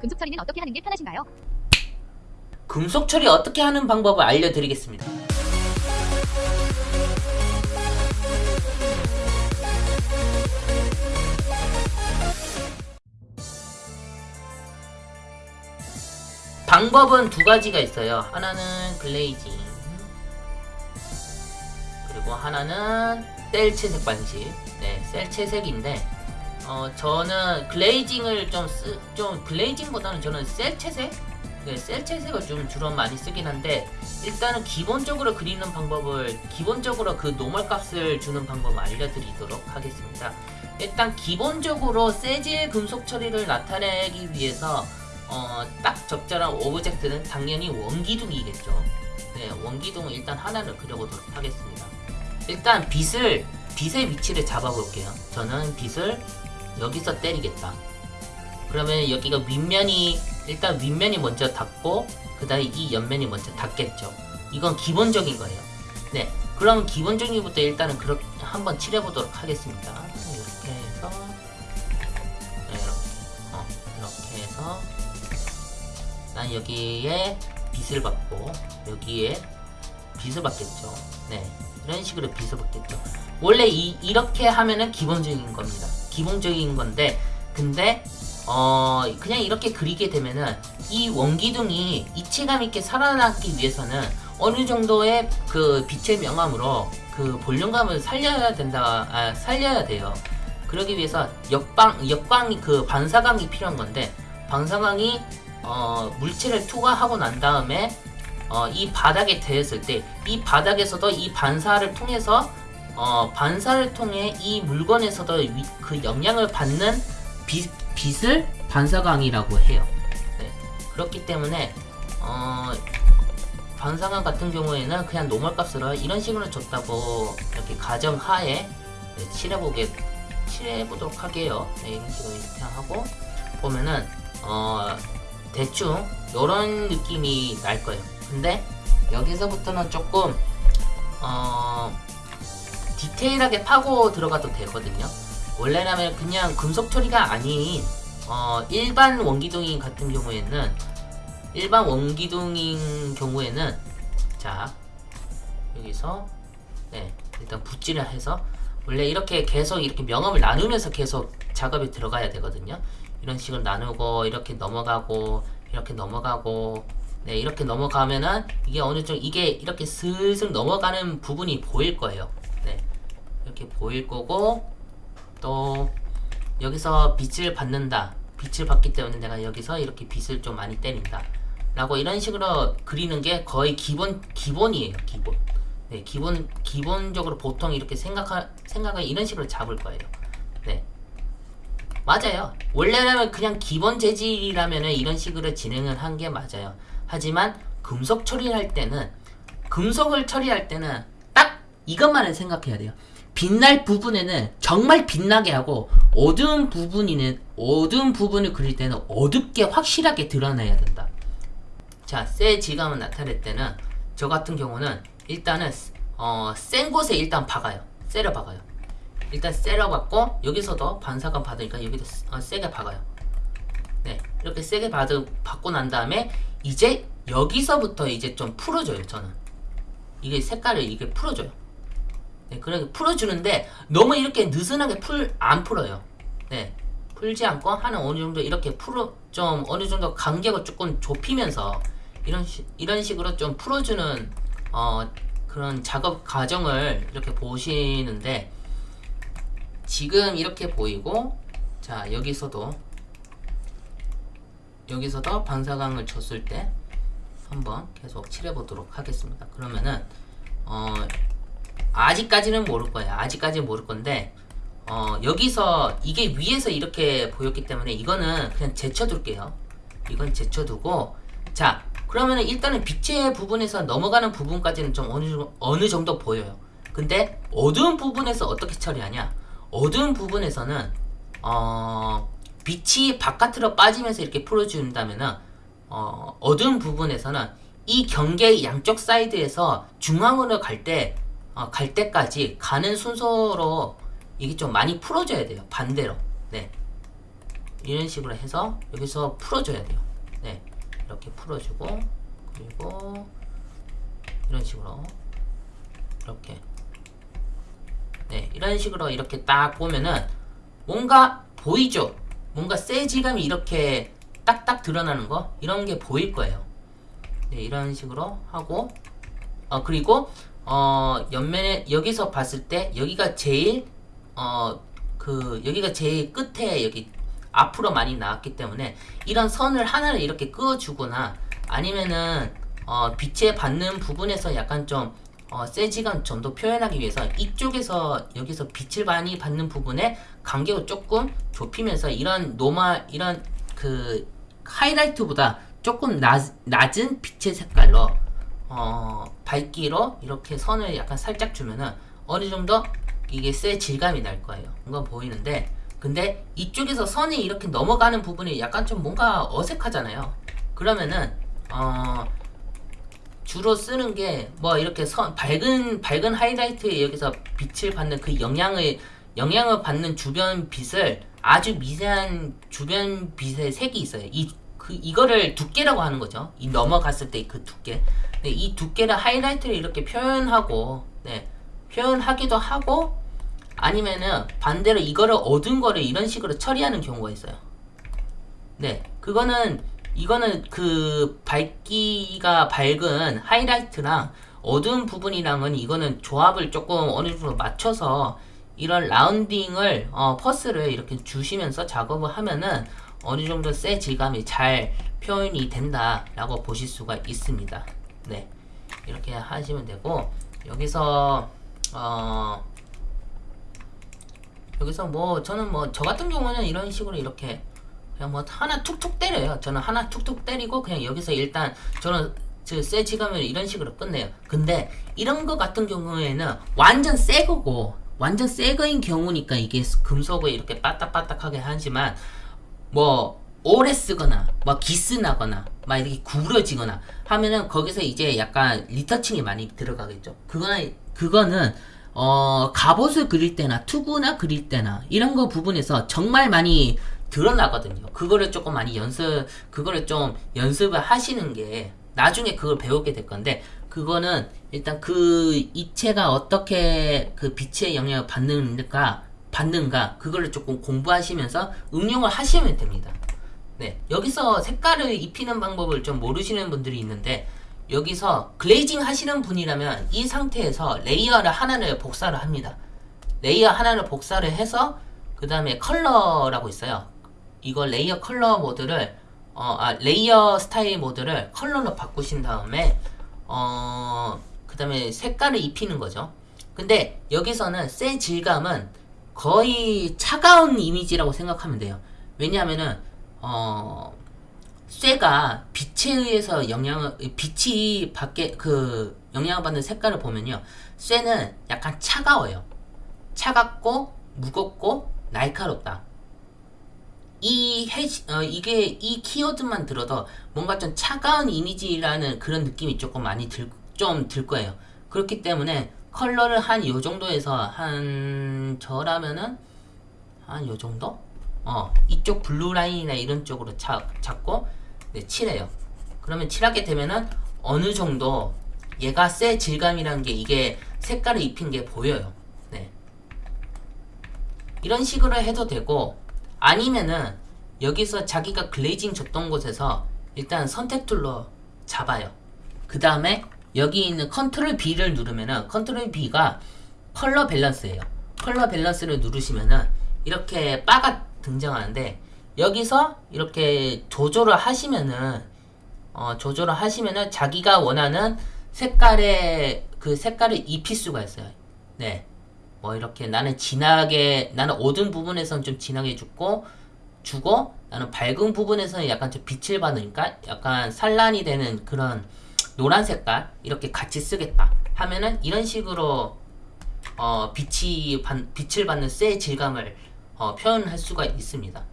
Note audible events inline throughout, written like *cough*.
금속 처리는 어떻게 하는 게 편하신가요? 금속 처리 어떻게 하는 방법을 알려드리겠습니다. 방법은 두 가지가 있어요. 하나는 글레이징 그리고 하나는 셀 채색 방식. 네, 셀 채색인데 어 저는 glazing을 좀 쓰, 좀 glazing보다는 저는 cel 채색 네, cel 채색을 좀 주로 많이 쓰긴 한데 일단은 기본적으로 그리는 방법을 기본적으로 그 normal 값을 주는 방법을 알려드리도록 하겠습니다. 일단 기본적으로 쇠 질 금속 처리를 나타내기 위해서 어, 딱 적절한 object는 당연히 원기둥이겠죠. 네, 원기둥을 일단 하나를 그려보도록 하겠습니다. 일단 빛을 빛의 위치를 잡아볼게요. 저는 빛을 여기서 때리겠다. 그러면 여기가 윗면이 일단 윗면이 먼저 닿고 그 다음에 이 옆면이 먼저 닿겠죠. 이건 기본적인 거예요. 네, 그럼 기본적인 것부터 일단은 그렇게 한번 칠해보도록 하겠습니다. 이렇게 해서 네, 이렇게 어, 이렇게 해서 난 여기에 빛을 받고 여기에 빛을 받겠죠. 네, 이런 식으로 빛을 받겠죠. 원래 이, 이렇게 하면은 기본적인 겁니다. 기본적인 건데 근데 어 그냥 이렇게 그리게 되면은 이 원기둥이 이체감 있게 살아남기 위해서는 어느 정도의 그 빛의 명암으로 그 볼륨감을 살려야 된다 아, 살려야 돼요. 그러기 위해서 역방 역광이 그 반사광이 필요한 건데 반사광이 어, 물체를 투과하고 난 다음에 어, 이 바닥에 대했을 때 이 바닥에서도 이 반사를 통해서 어, 반사를 통해 이 물건에서도 위, 그 영향을 받는 빛, 빛을 반사광이라고 해요. 네. 그렇기 때문에 어, 반사광 같은 경우에는 그냥 normal 값으로 이런 식으로 줬다고 이렇게 가정하에 네, 칠해보게 칠해보도록 할게요. 네, 이런 식으로 이렇게 하고 보면은 어, 대충 이런 느낌이 날 거예요. 근데 여기서부터는 조금 어, 디테일하게 파고 들어가도 되거든요. 원래라면 그냥 금속 처리가 아닌 어, 일반 원기둥인 같은 경우에는 일반 원기둥인 경우에는 자 여기서 네 일단 붓질을 해서 원래 이렇게 계속 이렇게 명암을 나누면서 계속 작업이 들어가야 되거든요. 이런 식으로 나누고 이렇게 넘어가고 이렇게 넘어가고 네 이렇게 넘어가면은 이게 어느 정도 이게 이렇게 슬슬 넘어가는 부분이 보일 거예요. 네 이렇게 보일 거고 또 여기서 빛을 받는다. 빛을 받기 때문에 내가 여기서 이렇게 빛을 좀 많이 때린다. 라고 이런 식으로 그리는 게 거의 기본 기본이에요. 기본. 네, 기본 기본적으로 보통 이렇게 생각하 생각을 이런 식으로 잡을 거예요. 네. 맞아요. 원래라면 그냥 기본 재질이라면 이런 식으로 진행을 한 게 맞아요. 하지만 금속 처리할 때는 금속을 처리할 때는 딱 이것만을 생각해야 돼요. 빛날 부분에는 정말 빛나게 하고 어두운 부분이는 어두운 부분을 그릴 때는 어둡게 확실하게 드러내야 된다. 자, 새 질감을 나타낼 때는 저 같은 경우는 일단은 어, 센 곳에 일단 박아요. 세려 박아요. 일단 세려 박고 여기서도 반사감 받으니까 여기도 어, 세게 박아요. 네, 이렇게 세게 받, 받고 난 다음에 이제 여기서부터 이제 좀 풀어줘요. 저는 이게 색깔을 이게 풀어줘요. 네, 그렇게 풀어주는데 너무 이렇게 느슨하게 풀 안 풀어요. 네, 풀지 않고 하는 어느 정도 이렇게 풀어 좀 어느 정도 간격을 조금 좁히면서 이런 시, 이런 식으로 좀 풀어주는 어, 그런 작업 과정을 이렇게 보시는데 지금 이렇게 보이고 자 여기서도 여기서도 반사광을 줬을 때 한번 계속 칠해 보도록 하겠습니다. 그러면은 어, 아직까지는 모를 거예요. 아직까지는 모를 건데 어, 여기서 이게 위에서 이렇게 보였기 때문에 이거는 그냥 제쳐둘게요. 이건 제쳐두고 자 그러면 일단은 빛의 부분에서 넘어가는 부분까지는 좀 어느, 어느 정도 보여요. 근데 어두운 부분에서 어떻게 처리하냐? 어두운 부분에서는 어, 빛이 바깥으로 빠지면서 이렇게 풀어준다면은 어, 어두운 부분에서는 이 경계 양쪽 사이드에서 중앙으로 갈 때, 어, 갈 때까지 가는 순서로 이게 좀 많이 풀어줘야 돼요. 반대로. 네. 이런 식으로 해서 여기서 풀어줘야 돼요. 네, 이렇게 풀어주고 그리고 이런 식으로 이렇게 네 이런 식으로 이렇게 딱 보면은 뭔가 보이죠? 뭔가 세지감이 이렇게 딱딱 드러나는 거 이런 게 보일 거예요. 네 이런 식으로 하고 어 그리고 어 옆면에 여기서 봤을 때 여기가 제일 어 그 여기가 제일 끝에 여기 앞으로 많이 나왔기 때문에 이런 선을 하나를 이렇게 그어주거나 아니면은 어 빛에 받는 부분에서 약간 좀 어, 쇠 질감 좀 더 표현하기 위해서 이쪽에서 여기서 빛을 많이 받는 부분에 간격을 조금 좁히면서 이런 normal 이런 그 하이라이트보다 조금 낮, 낮은 빛의 색깔로 어, 밝기로 이렇게 선을 약간 살짝 주면은 어느 정도 이게 세 질감이 날 거예요. 뭔가 보이는데 근데 이쪽에서 선이 이렇게 넘어가는 부분이 약간 좀 뭔가 어색하잖아요. 그러면은 어 주로 쓰는 게 뭐 이렇게 선 밝은 밝은 하이라이트에 여기서 빛을 받는 그 영향을 영향을 받는 주변 빛을 아주 미세한 주변 빛의 색이 있어요. 이 그 이거를 두께라고 하는 거죠. 이 넘어갔을 때 그 두께. 네, 이 두께를 하이라이트를 이렇게 표현하고 네, 표현하기도 하고 아니면은 반대로 이거를 어두운 거를 이런 식으로 처리하는 경우가 있어요. 네, 그거는 이거는 그 밝기가 밝은 하이라이트랑 어두운 부분이랑은 이거는 조합을 조금 어느 정도 맞춰서 이런 라운딩을 어, 퍼스를 이렇게 주시면서 작업을 하면은 어느 정도 세 질감이 잘 표현이 된다라고 보실 수가 있습니다. 네, 이렇게 하시면 되고 여기서 어 여기서 뭐 저는 뭐 저 같은 경우는 이런 식으로 이렇게 그냥 뭐 하나 툭툭 때려요. 저는 하나 툭툭 때리고 그냥 여기서 일단 저는 저세 지감을 이런 식으로 끝내요. 근데 이런 거 같은 경우에는 완전 새 거고 완전 새 거인 경우니까 이게 금속을 이렇게 빠딱빠딱하게 하지만 뭐 오래 쓰거나 뭐 기스 나거나 막 이렇게 구부러지거나 하면은 거기서 이제 약간 리터칭이 많이 들어가겠죠. 그거는 그거는 어 갑옷을 그릴 때나 투구나 그릴 때나 이런 거 부분에서 정말 많이 드러나거든요. 그거를 조금 많이 연습 그거를 좀 연습을 하시는 게 나중에 그걸 배우게 될 건데 그거는 일단 그 입체가 어떻게 그 빛의 영향을 받는가 받는가 그거를 조금 공부하시면서 응용을 하시면 됩니다. 네 여기서 색깔을 입히는 방법을 좀 모르시는 분들이 있는데 여기서 glazing 하시는 분이라면 이 상태에서 layer를 하나를 복사를 합니다. layer 하나를 복사를 해서 그 다음에 컬러라고 있어요. 이거 layer 컬러 모드를 어, 아, layer 스타일 모드를 컬러로 바꾸신 다음에 어, 그 다음에 색깔을 입히는 거죠. 근데 여기서는 쇠 질감은 거의 차가운 이미지라고 생각하면 돼요. 왜냐하면은 어, 쇠가 빛에 의해서 영향을 빛이 밖에 그 영향을 받는 색깔을 보면요. 쇠는 약간 차가워요. 차갑고 무겁고 날카롭다. 이 해, 어, 이게 이 키워드만 들어도 뭔가 좀 차가운 이미지라는 그런 느낌이 조금 많이 들, 좀 들 거예요. 그렇기 때문에 컬러를 한 요 정도에서 한 저라면은 한 요 정도? 어, 이쪽 blue 라인이나 이런 쪽으로 차, 잡고 네, 칠해요. 그러면 칠하게 되면은 어느 정도 얘가 쇠 질감이라는 게 이게 색깔을 입힌 게 보여요. 네. 이런 식으로 해도 되고 아니면은 여기서 자기가 glazing 줬던 곳에서 일단 선택 tool로 잡아요. 그 다음에 여기 있는 control B를 누르면은 컨트롤 B가 컬러 밸런스예요. color balance를 누르시면은 이렇게 바가 등장하는데 여기서 이렇게 조절을 하시면은 어, 조절을 하시면은 자기가 원하는 색깔의 그 색깔을 입힐 수가 있어요. 네. 뭐 이렇게 나는 진하게 나는 어두운 부분에서는 좀 진하게 주고 주고 나는 밝은 부분에서는 약간 좀 빛을 받으니까 약간 산란이 되는 그런 노란 색깔 이렇게 같이 쓰겠다 하면은 이런 식으로 어 빛이 반, 빛을 받는 쇠 질감을 어, 표현할 수가 있습니다.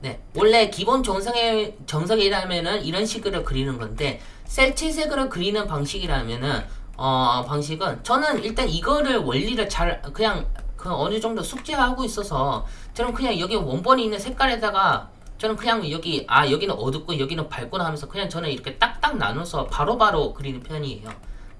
네, 원래 기본 정성의 정석이라면은 이런 식으로 그리는 건데 셀체색으로 그리는 방식이라면은 어 방식은 저는 일단 이거를 원리를 잘 그냥 그 어느 정도 숙지하고 있어서 저는 그냥 여기 원본이 있는 색깔에다가 저는 그냥 여기 아 여기는 어둡고 여기는 밝구나 하면서 그냥 저는 이렇게 딱딱 나눠서 바로바로 그리는 편이에요.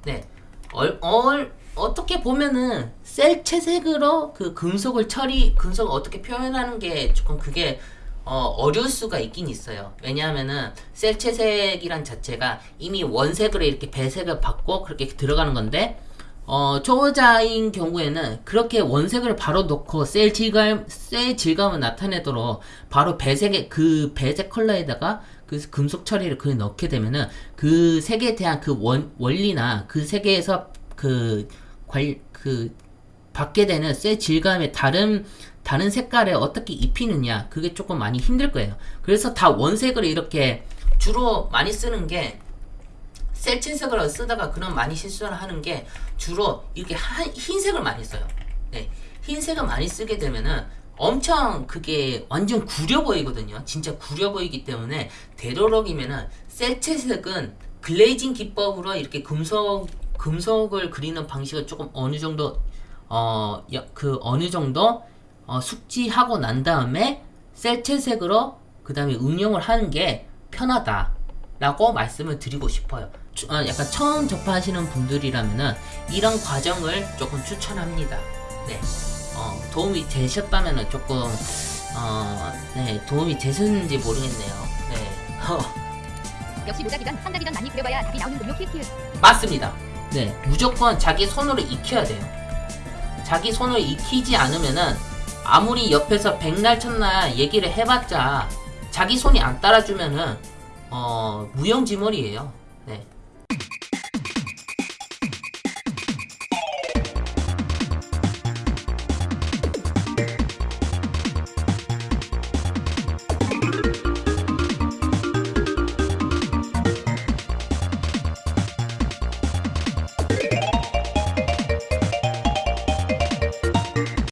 네. 얼, 얼 어떻게 보면은 셀체색으로 그 금속을 처리 금속을 어떻게 표현하는 게 조금 그게 어, 어려울 수가 있긴 있어요. 왜냐하면은 셀체색이란 자체가 이미 원색으로 이렇게 배색을 받고 그렇게 들어가는 건데 어, 초보자인 경우에는 그렇게 원색을 바로 넣고 셀 질감, 셀 질감을 나타내도록 바로 배색의 그 배색 컬러에다가 그 금속 처리를 그 넣게 되면은 그 색에 대한 그 원, 원리나 그 색에서 그 관, 그 받게 되는 셀 질감의 다른 다른 색깔에 어떻게 입히느냐 그게 조금 많이 힘들 거예요. 그래서 다 원색을 이렇게 주로 많이 쓰는 게 셀친색을 쓰다가 그런 많이 실수를 하는 게 주로 이렇게 한, 흰색을 많이 써요. 네, 흰색을 많이 쓰게 되면은 엄청 그게 완전 구려 보이거든요. 진짜 구려 보이기 때문에 되도록이면은 셀체색은 글레이징 기법으로 이렇게 금속 금속을 그리는 방식을 조금 어느 정도 어 그 어느 정도 어, 숙지하고 난 다음에 셀체색으로 그 다음에 응용을 하는 게 편하다라고 말씀을 드리고 싶어요. 추- 어, 약간 처음 접하시는 분들이라면은 이런 과정을 조금 추천합니다. 네, 어, 도움이 되셨다면은 조금 어, 네, 도움이 되셨는지 모르겠네요. 네, 어, *laughs* 역시 모자기전 상자기전 많이 그려봐야 답이 나오는군요. 키키키. 맞습니다. 네, 무조건 자기 손으로 익혀야 돼요. 자기 손으로 익히지 않으면은 아무리 옆에서 백날 첫날 얘기를 해봤자 자기 손이 안 따라주면은 어 무용지물이에요. 네,